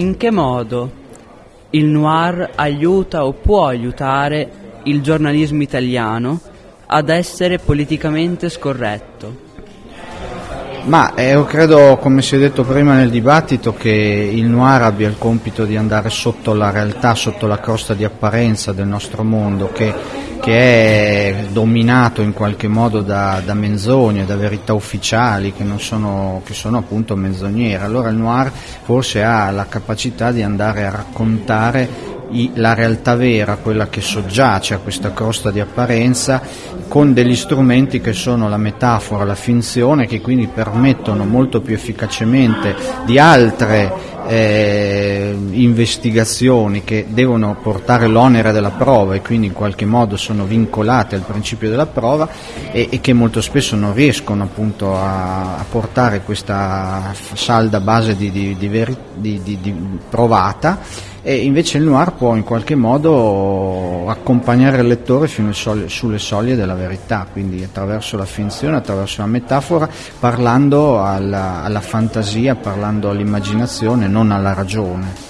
in che modo il noir aiuta o può aiutare il giornalismo italiano ad essere politicamente scorretto? Ma eh, io credo, come si è detto prima nel dibattito, che il noir abbia il compito di andare sotto la realtà, sotto la crosta di apparenza del nostro mondo, che, che è dominato in qualche modo da, da menzogne, da verità ufficiali, che, sono, che sono appunto menzognere. Allora il noir forse ha la capacità di andare a raccontare la realtà vera, quella che soggiace a questa crosta di apparenza, con degli strumenti che sono la metafora, la finzione, che quindi permettono molto più efficacemente di altre eh, investigazioni che devono portare l'onere della prova e quindi in qualche modo sono vincolate al principio della prova e, e che molto spesso non riescono appunto a, a portare questa salda base di, di, di, di provata. E invece il noir può in qualche modo accompagnare il lettore fino soglie, sulle soglie della verità, quindi attraverso la finzione, attraverso la metafora, parlando alla, alla fantasia, parlando all'immaginazione, non alla ragione.